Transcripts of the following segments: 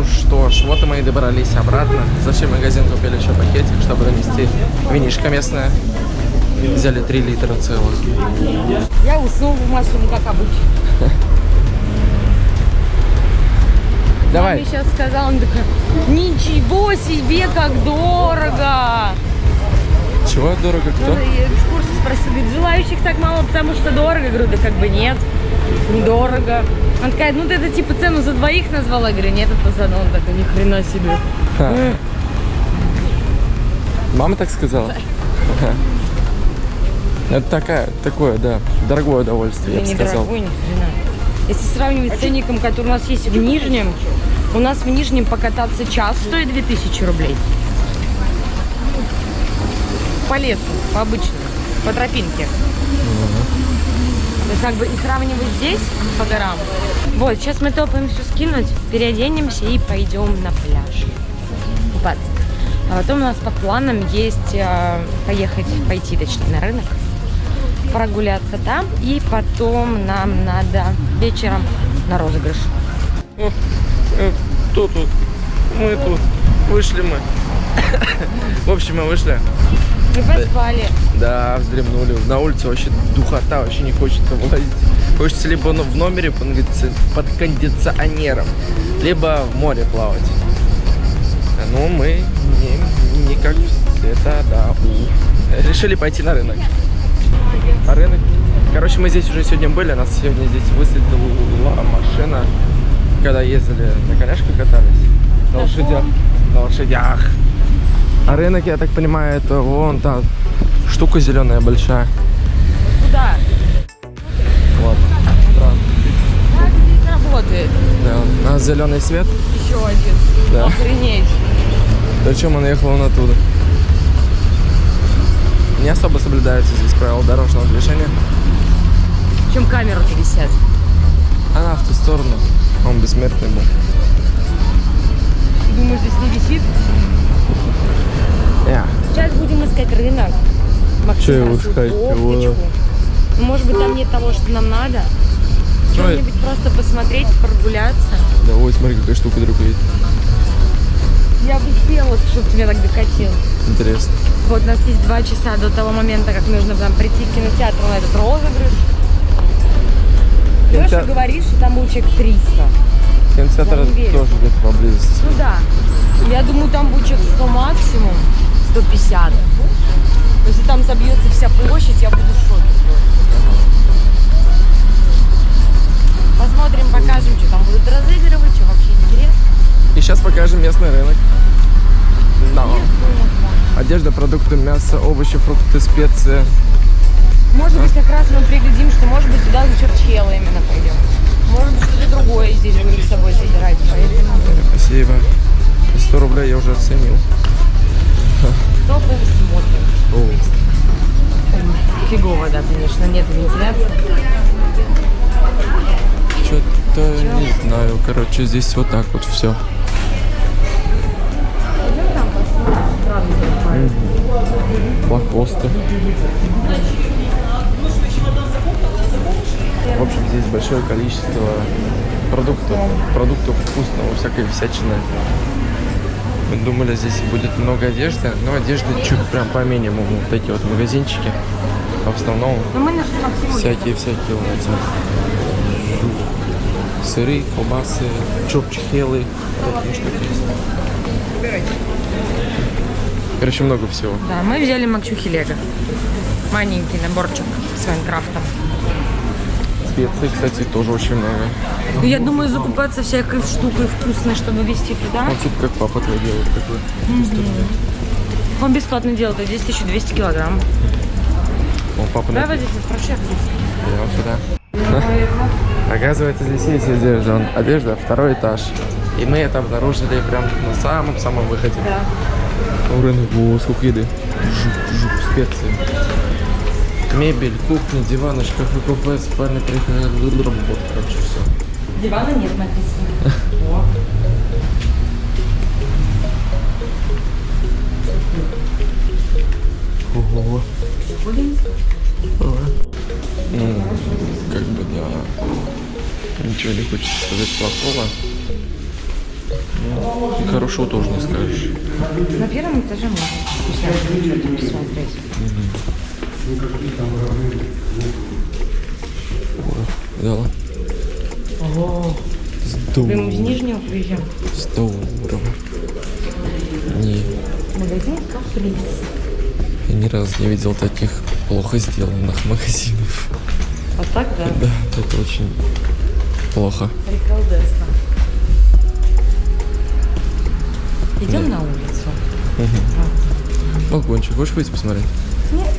Ну что ж, вот и мы и добрались обратно. Зашли в магазин, купили еще пакетик, чтобы донести винишко местное. Взяли 3 литра целых. Я уснул в машине, как обычно. Давай. Маме сейчас сказал, он такой, ничего себе, как дорого. Чего дорого кто? Ну, экскурсию спросил, говорит, желающих так мало, потому что дорого. Я говорю, да как бы нет, недорого. Он такая, ну ты это типа цену за двоих назвала? Я говорю, нет, это за одного. Он такой, ни хрена себе. Мама так сказала? Ага. Это такая, такое, да, дорогое удовольствие, я бы не сказал. дорогой, ни хрена. Если сравнивать с ценником, который у нас есть в Нижнем, у нас в Нижнем покататься час стоит 2000 рублей. По лесу, по обычному, по тропинке. То есть как бы и сравнивать здесь по горам. Вот, сейчас мы топаем все скинуть, переоденемся и пойдем на пляж купаться. А потом у нас по планам есть э, поехать, пойти точнее на рынок, прогуляться там, и потом нам надо вечером на розыгрыш. Э, Кто тут? Мы тут. Вышли мы. В общем, мы вышли. Мы поспали. Да, вздремнули. На улице вообще духота, вообще не хочется вылазить. Хочется либо в номере под кондици- под кондиционером, либо в море плавать. Ну, мы не, не как это, да, у. Решили пойти на рынок. А рынок... Короче, мы здесь уже сегодня были, нас сегодня здесь высадила машина, когда ездили на коляшке катались. На лошадях. На лошадях. А рынок, я так понимаю, это вон та штука зеленая большая. Куда? Вот. Как здесь работает? Да, у нас зеленый свет. Еще один. Да. Охренеть. Причем он ехал он оттуда. Не особо соблюдаются здесь правила дорожного движения. Причем камеры-то висят. Она в ту сторону. Он бессмертный был. Думаешь, здесь не висит? Я. Сейчас будем искать рынок. Максим Чё его просил искать? Его- может быть, там нет того, что нам надо. Что-нибудь просто посмотреть, прогуляться. Да, ой, смотри, какая штука друг едет. Я бы хотела, чтобы ты меня так докатил. Интересно. Вот у нас есть два часа до того момента, как нужно нам прийти в кинотеатр на этот розыгрыш. Леша говорит, что там будет человек 300. Кинотеатр тоже где-то поблизости. Ну да. Я думаю, там будет человек 100 максимум, 150. Если там забьется вся площадь, я буду в шоке. Посмотрим, покажем, что там будут разыгрывать, что вообще интересно. И сейчас покажем местный рынок. Да. Одежда, продукты, мясо, овощи, фрукты, специи. Может быть, как раз мы приглядим, что может быть туда за черчело именно пойдем. Может быть, что-то другое здесь будем с собой собирать. Поэтому Спасибо. 100 рублей я уже оценил. топаем, смотрим. О, Фигово, да, конечно, нет вентиляции. Что-то не знаю. Короче, здесь вот так вот все. Пойдем В общем, здесь большое количество продуктов, продуктов вкусного, всякой всячины. Мы думали, здесь будет много одежды, но одежды чуть прям по минимуму. Вот эти вот магазинчики. А в основном всякие-всякие вот эти сыры, колбасы, чопчхелы, такие штуки есть. Короче, много всего. Да, мы взяли Максюхи Лего. Маленький наборчик с Майнкрафтом. Специй, кстати, тоже очень много. Ну, я думаю, закупаться всякой штукой вкусной, чтобы везти туда. Вот тут как папа твой делает такой. ту сторону. Он бесплатно делает, а здесь 1200 килограмм. О, папа Давай вот здесь вот. Идем сюда. Оказывается, здесь есть одежда. Он- Одежда, второй этаж. И мы это обнаружили прям на самом-самом выходе. Да. О, рынок, о, сколько еды. Жук, жук, специи. Мебель, кухня, диваны, шкафы, купе, спальня, приходы, вот, короче, все. Дивана нет написано. О. Ого. Ну, как бы, да. Ничего не хочется сказать плохого. Ну, и хорошего тоже не скажешь. На первом этаже можно что-то посмотреть. Видала? Ого. Прям из Нижнего приезжаем. Здорово. Не, Магазин Каприз. я ни разу не видел таких плохо сделанных магазинов. Вот так, да? Да, это очень плохо. Приколдесно. Идем на улицу. Балкончик, хочешь выйти посмотреть? Нет.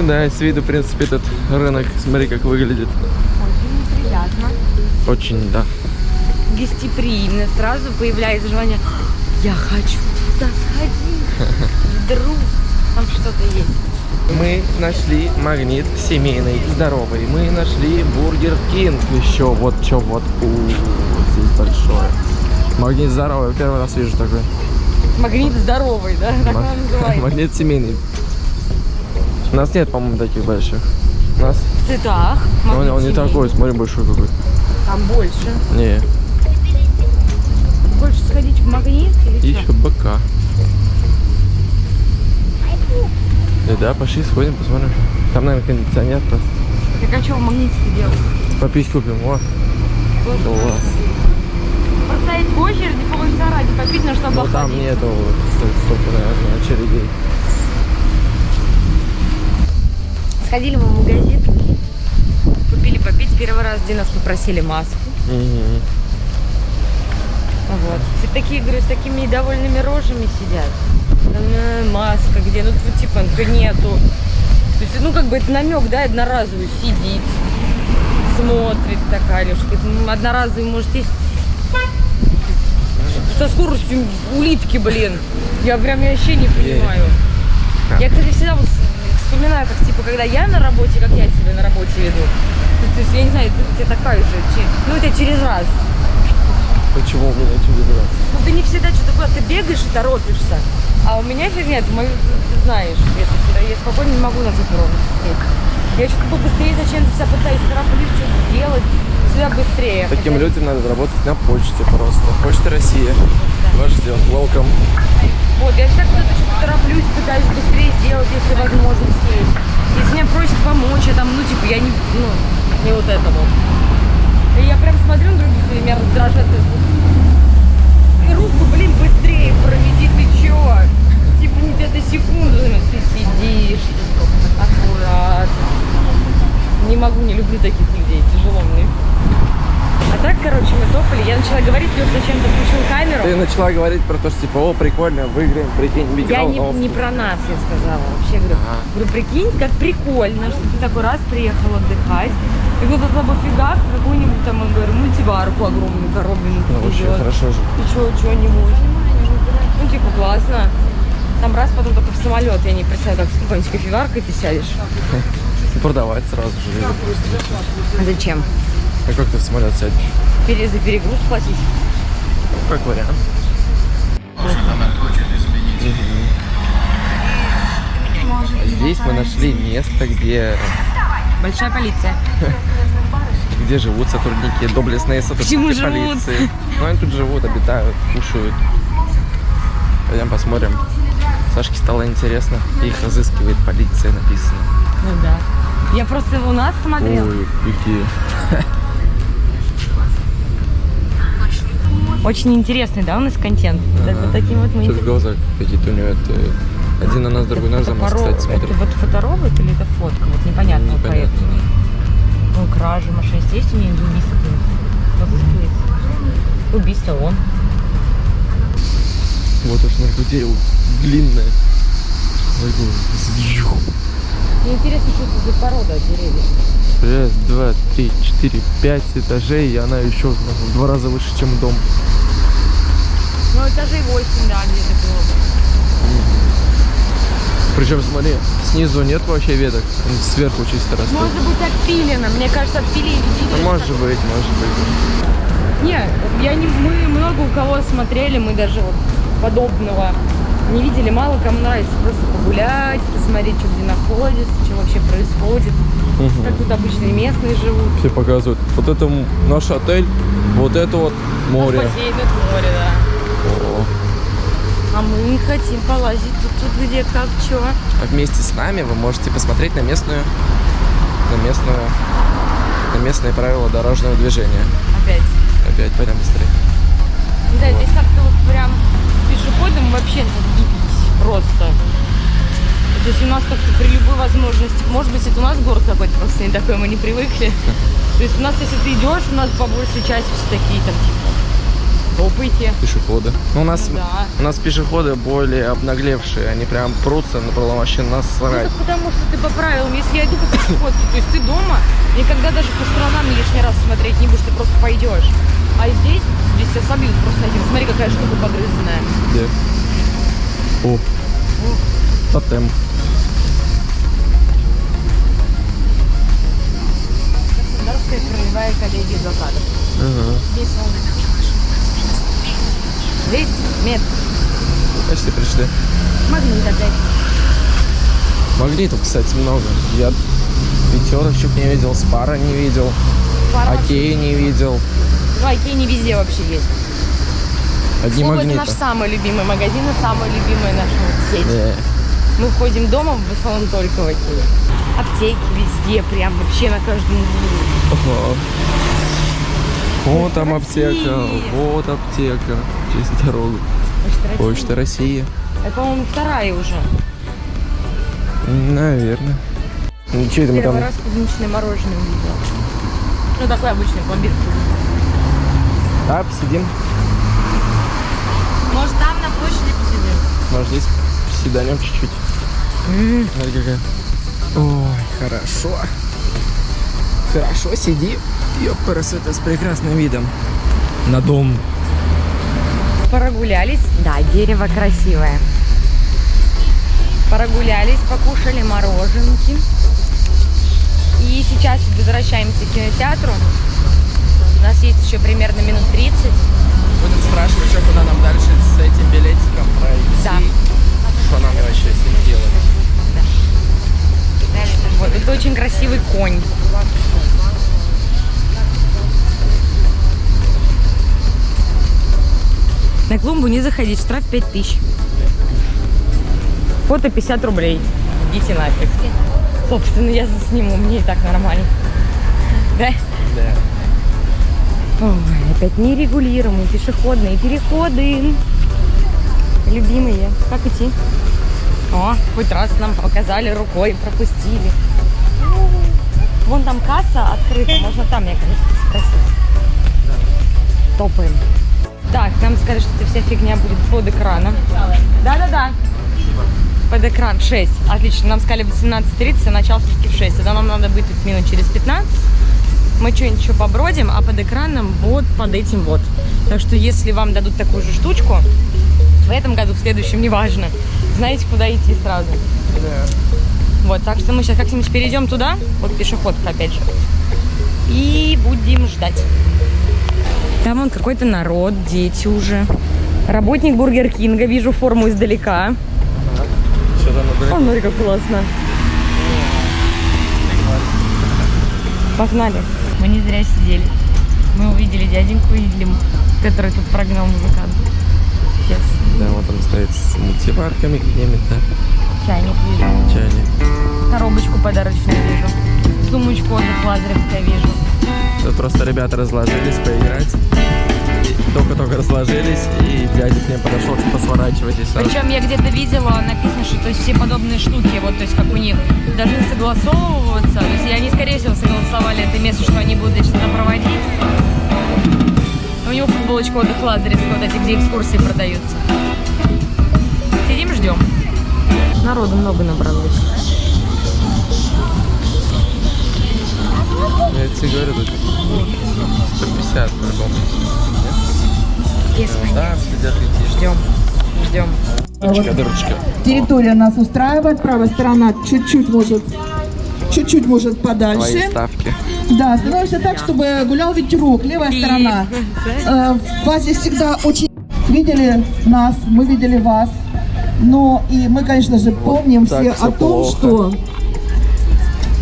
Ну да, с виду, в принципе, этот рынок, смотри, как выглядит. Очень приятно. Очень, да. Гостеприимно. Сразу появляется желание, я хочу туда сходить. Вдруг там что-то есть. Мы нашли магнит семейный, здоровый. Мы нашли Бургер Кинг еще. Вот что вот. У, здесь большое. Магнит здоровый. Первый раз вижу такой. Магнит здоровый, да? Так Ма- он называется. Магнит семейный. У нас нет, по-моему, таких больших. У нас В цветах. он, он не такой, смотри, большой какой. Там больше. Не, Хочешь сходить в магнит или еще что? БК. Да, да, пошли, сходим, посмотрим. Там, наверное, кондиционер просто. Так а что в магните делать? Попить купим, о. Класс. Простоять в очереди полчаса ради попить, но чтобы Но там нету сто- столько, наверное, очередей. Сходили мы в магазин, купили попить. Первый раз, где нас попросили маску. Мгм. Вот. Все такие, говорю, с такими недовольными рожами сидят. Там, э, маска где? Ну, тут, типа, ну, нету. То есть, ну, как бы это намек, да, одноразовый. Сидит, смотрит такая, Лешка. «Ну, Одноразовый, может, есть со скоростью улитки, блин. Я прям вообще не понимаю. Я, кстати, всегда вот вспоминаю, как, типа, когда я на работе, как я себя на работе веду. То есть, я не знаю, ты- у тебя такая же, ну, у тебя через раз. Почему у меня через раз? Ну ты не всегда что-то куда-то бегаешь и торопишься. А у меня фигня, ты, ты знаешь, это всегда. Я спокойно не могу на эту ровно сидеть. Я еще как бы быстрее зачем-то себя пытаюсь тороплюсь, что-то сделать. Всегда быстрее. Таким Хотя- людям надо работать на почте просто. Почта России. Вас ждет. Welcome. Вот, я куда-то что-то тороплюсь, пытаюсь быстрее сделать, если возможность есть. Если меня просят помочь, я там, ну, типа, я не, ну, не вот это вот. И я прям смотрю на других, и меня раздражает. И руку, блин, быстрее проведи, ты чё? Типа, не где-то секунду, ну, ты сидишь, аккуратно. Не могу, не люблю таких людей, тяжело мне. А так, короче, мы топали, я начала говорить, Лёш зачем-то включил камеру. Ты начала говорить про то, что типа, о, прикольно, выиграем, прикинь, Я не, не про нас, я сказала. Вообще говорю, Ага. говорю, прикинь, как прикольно, что ты такой раз приехал отдыхать. И вот это бы фигак, какую-нибудь там, я говорю, мультиварку огромную коробленную Ну, вообще хорошо же. И что, что-нибудь. Ну, типа, классно. Там раз, потом только в самолет. Я не представляю, как с какой-нибудь кофеваркой ты сядешь. Продавать сразу же. А зачем? А как ты в самолет сядешь? Пере, за перегруз платить? Ну, как вариант. А Здесь мы нашли место, где, Большая полиция. где живут сотрудники, доблестные сотрудники Почему живут? полиции. Ну, они тут живут, обитают, кушают. Пойдем посмотрим. Сашке стало интересно. Их разыскивает полиция, написано. Ну да. Я просто у нас смотрела. Ой, какие. Очень интересный, да, у нас контент. Да, Вот таким вот мы Что-то глаза какие-то у него. Это... Один на нас, другой на за нас, Фоторо- кстати, смотрит. Это вот фоторобот или это фотка? Вот непонятно. Непонятно. проект. Ну, кражи, мошенничество. Есть у или убийство? Разыскивается. Убийство он. Вот уж на дерево длинное. Мне интересно, что это за порода деревьев. Раз, два, три, четыре, пять этажей, и она еще в два раза выше, чем дом. Ну, этажей 8, да, где-то было. Причем, смотри, снизу нет вообще веток, сверху чисто растут. Может быть, отпилено. Мне кажется, отпилили. Ну, может быть, может быть. Нет, я не, мы много у кого смотрели, мы даже вот подобного не видели, мало кому нравится просто погулять, посмотреть, что где находится, что вообще происходит, как тут обычные местные живут. Все показывают. Вот это наш отель, вот это вот море. Бассейн, это море, да. А мы хотим полазить тут, тут где, как, что. А вместе с нами вы можете посмотреть на местную, на местную, на местные правила дорожного движения. Опять. Опять пойдем быстрее. Не знаю, здесь как-то вот прям пешеходом вообще отъебись просто. То есть у нас как-то при любой возможности, может быть, это у нас город какой-то просто не такой, мы не привыкли. То есть у нас, если ты идешь, у нас по большей части все такие там типа топайте. Пешеходы. Ну, у нас, Ну да. у нас пешеходы более обнаглевшие, они прям прутся на вообще нас Ну, срать. так потому что ты по правилам, если я иду по пешеходке, то есть ты дома, никогда даже по сторонам лишний раз смотреть не будешь, ты просто пойдешь. А здесь, здесь тебя собьют просто этим. Смотри, какая штука погрызанная. Где? О, тотем. Краснодарская краевая коллегия адвокатов. Ага. Здесь он 200 метров. Почти пришли. Магнит опять. Магнитов, кстати, много. Я пятерочек не видел, спара не видел, Пара окей не видел. Ну, Окей, не везде вообще есть. Одни Слово, это магниты. наш самый любимый магазин и самая любимая наша сеть. Э, Мы ходим дома в основном только в Окей. Аптеки везде, прям вообще на каждом углу. ага. Вот там аптека, вот аптека. Через дорогу. Почта. Почта России. Это, по-моему, вторая уже. Наверное. Ну, что это мы Первый там? раз клубничное мороженое увидела. Ну, такой обычный пломбир. Да, посидим. Может, там на площади посидим? Может, здесь посиданем чуть-чуть. Смотри, какая. Ой, хорошо. Хорошо, сиди. Ёпарас, это с прекрасным видом. На дом. Прогулялись. Да, дерево красивое. Прогулялись, покушали мороженки. И сейчас возвращаемся к кинотеатру. У нас есть еще примерно минут 30. Будем спрашивать, что куда нам дальше с этим билетиком пройти. Да. Что нам вообще с ним делать? Вот, это очень красивый конь. На клумбу не заходить, штраф 5000. Фото 50 рублей. Идите нафиг. Собственно, я засниму, мне и так нормально. Да? Да. Ой, опять нерегулируемые пешеходные переходы. Любимые. Как идти? О, хоть раз нам показали рукой, пропустили. Вон там касса открыта, можно там, мне кажется, спросить. Топаем. Так, нам сказали, что эта вся фигня будет под экраном. Да-да-да. Под экран 6. Отлично. Нам сказали в 18.30, а начало все-таки в 6. Тогда нам надо быть тут минут через 15. Мы что-нибудь еще побродим, а под экраном вот под этим вот. Так что если вам дадут такую же штучку, в этом году, в следующем, неважно, знаете, куда идти сразу. Вот, так что мы сейчас как-нибудь перейдем туда, вот пешеходка опять же, и будем ждать. Там он какой-то народ, дети уже. Работник Бургер Кинга, вижу форму издалека. Там О, смотри, как классно. Погнали. Мы не зря сидели. Мы увидели дяденьку Ильям, который тут прогнал музыканта. Сейчас Да, вот он стоит с мультиварками какими-то. чайник вижу. Чайник. Коробочку подарочную вижу. Сумочку отдых Лазаревская вижу. Тут просто ребята разложились поиграть. Только-только разложились, и дядя к ним подошел, типа, сворачивайтесь. Причем я где-то видела, написано, что то есть, все подобные штуки, вот, то есть, как у них, должны согласовываться. То есть, и они, скорее всего, согласовали это место, что они будут что-то проводить. У него футболочка отдых Лазаревского, вот эти, где экскурсии продаются. Сидим, ждем. Народу много набралось. Я тебе говорю, тут 150 по-любому. Да, следят какие Ждем. Ждем. Дырочка, дырочка. Территория нас устраивает, правая сторона чуть-чуть может, чуть-чуть может Твои подальше. ставки. Да, становимся так, чтобы гулял ветерок, левая сторона. Э, Вас здесь всегда очень видели нас, мы видели вас. Но и мы, конечно же, помним так все о том, плохо. что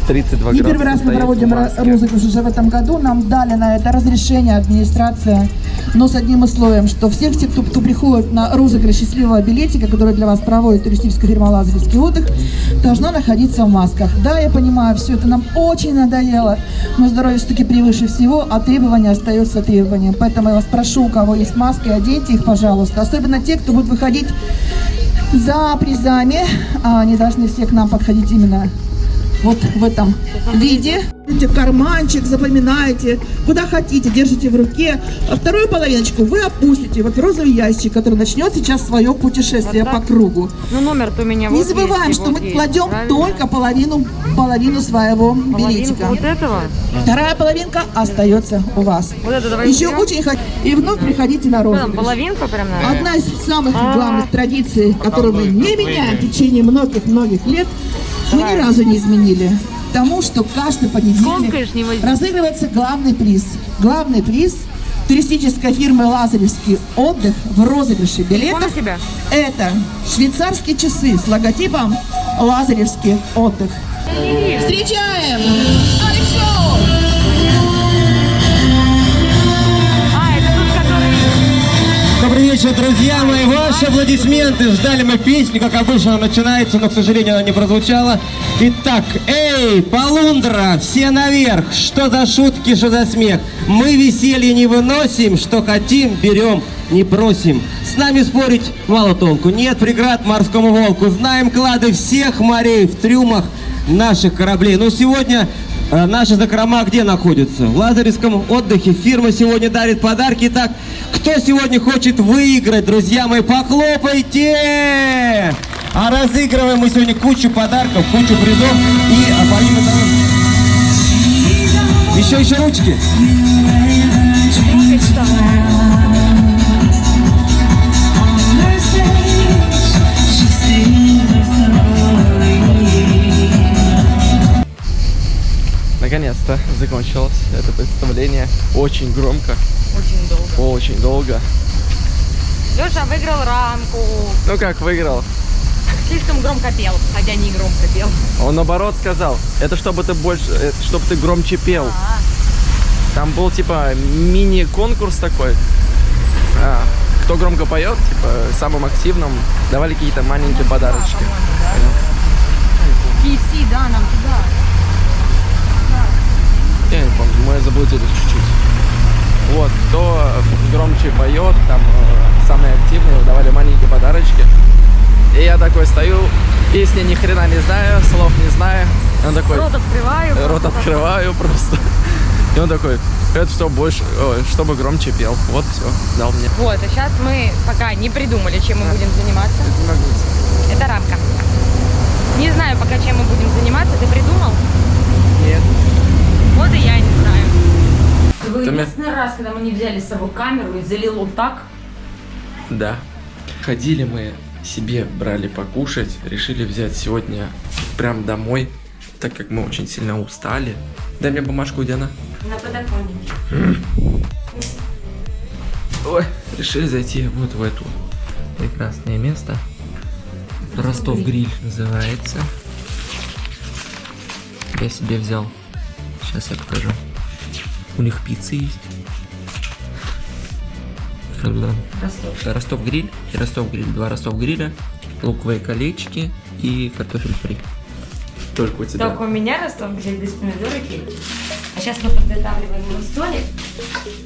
32 не первый раз мы проводим розыгрыш уже в этом году. Нам дали на это разрешение администрация, но с одним условием, что всех тех, кто, кто приходит на розыгрыш счастливого билетика, который для вас проводит туристическая фирма «Лазаревский отдых», должна находиться в масках. Да, я понимаю, все это нам очень надоело, но здоровье все-таки превыше всего, а требование остается требованием. Поэтому я вас прошу, у кого есть маски, оденьте их, пожалуйста. Особенно те, кто будет выходить за призами, а они должны все к нам подходить именно вот в этом виде. Видите, карманчик, запоминаете, куда хотите, держите в руке. А вторую половиночку вы опустите вот в розовый ящик, который начнет сейчас свое путешествие Вот по кругу. Ну, номер-то у меня Не вот забываем, есть, что вот мы есть, кладем правильно? только половину, половину своего Половинку билетика. вот этого? Вторая половинка остается у вас. Вот это давайте Еще берем. очень хотите. И вновь приходите на розыгрыш. половинку прям надо? Одна из самых А. главных традиций, которую мы не меняем в течение многих-многих лет, мы ни разу не изменили. Тому, что каждый понедельник разыгрывается главный приз. Главный приз туристической фирмы «Лазаревский отдых» в розыгрыше билетов. Это швейцарские часы с логотипом «Лазаревский отдых». Встречаем! Добрый вечер, друзья мои. Ваши аплодисменты. Ждали мы песню, как обычно она начинается, но, к сожалению, она не прозвучала. Итак, эй, Полундра, все наверх. Что за шутки, что за смех? Мы веселье не выносим, что хотим, берем, не просим. С нами спорить мало толку. Нет преград морскому волку. Знаем клады всех морей в трюмах наших кораблей. Но сегодня э, наши закрома где находятся? В Лазаревском отдыхе. Фирма сегодня дарит подарки. Итак, кто сегодня хочет выиграть, друзья мои, похлопайте! А разыгрываем мы сегодня кучу подарков, кучу призов. И а помимо того... Еще, еще ручки. Наконец-то закончилось это представление. Очень громко, Очень долго. очень долго. Леша выиграл рамку. Ну как, выиграл? Слишком громко пел, хотя не громко пел. Он наоборот сказал, это чтобы ты больше, это чтобы ты громче пел. А, Там был типа мини-конкурс такой. А, кто громко поет, типа самым активным давали какие-то маленькие подарочки. KFC, да, нам туда. Я не помню, мы заблудились чуть-чуть. Вот, кто громче поет, там э, самые активные, давали маленькие подарочки. И я такой стою, песни ни хрена не знаю, слов не знаю. И он такой, Рот открываю. рот просто открываю просто. И он такой, это что больше, ой, чтобы громче пел. Вот все, дал мне. Вот, а сейчас мы пока не придумали, чем мы будем заниматься. Это рамка. Не знаю пока, чем мы будем заниматься. Ты придумал? Нет. Вот и я не знаю. Вы единственный раз, когда мы не взяли с собой камеру и залило так, Да. Ходили мы себе, брали покушать, решили взять сегодня прям домой, так как мы очень сильно устали. Дай мне бумажку, Диана. на подоконнике. Ой, решили зайти вот в это прекрасное место. Ростов Гриль называется. Я себе взял. Сейчас я покажу. У них пицца есть. Когда- Ростов. Ростов Гриль и Ростов Гриль. Два Ростов Гриля, луковые колечки и картофель фри. Только у тебя. Только у меня Ростов гриль без помидоры и кетчуп. А сейчас мы подготавливаем его столик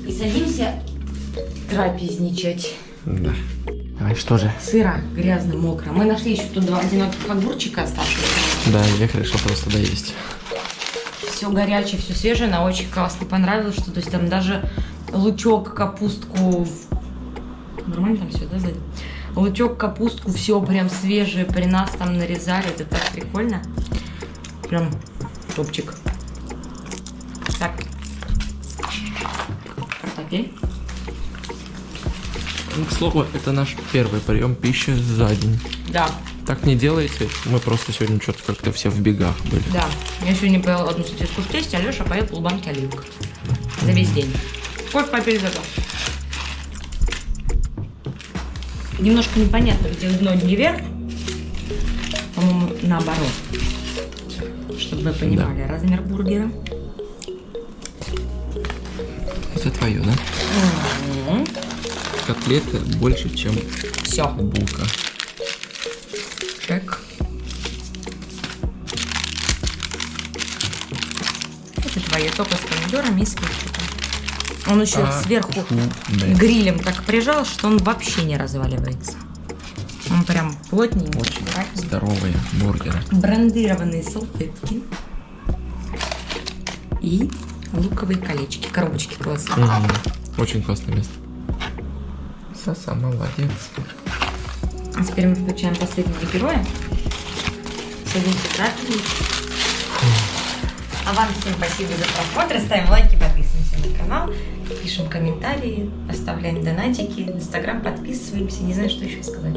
и садимся трапезничать. Да. Давай, что же? Сыро, грязно, мокро. Мы нашли еще тут два одиноких огурчика оставшихся. Да, я их решил просто доесть. Все горячее, все свежее, она очень классно понравилось, что то есть там даже лучок, капустку, нормально там все, да, сзади? Лучок, капустку, все прям свежее при нас там нарезали, это так прикольно. Прям топчик. Так. Окей. Ну, к слову, это наш первый прием пищи за день. Да, Так не делайте. Мы просто сегодня что-то как-то все в бегах были. да. Я сегодня поел одну сосиску в тесте, а Леша поел полбанки оливок. За весь день. Сколько попили за то? Немножко непонятно, где дно, где верх. По-моему, наоборот. Чтобы вы понимали размер бургера. Это твое, да? Котлеты больше, чем Все. булка. Чек. Это твое только с помидорами и с кетчупом. Он еще А, сверху да. грилем так прижал, что он вообще не разваливается. Он прям плотненький. Очень аккуратненький. здоровые бургеры. брендированные салфетки и луковые колечки, коробочки классные. Мгм. Очень классное место. Саса, молодец. А теперь мы включаем последнего героя. Садимся трапезу. А вам всем спасибо за просмотр. Ставим лайки, подписываемся на канал, пишем комментарии, оставляем донатики, инстаграм подписываемся. Не знаю, что еще сказать.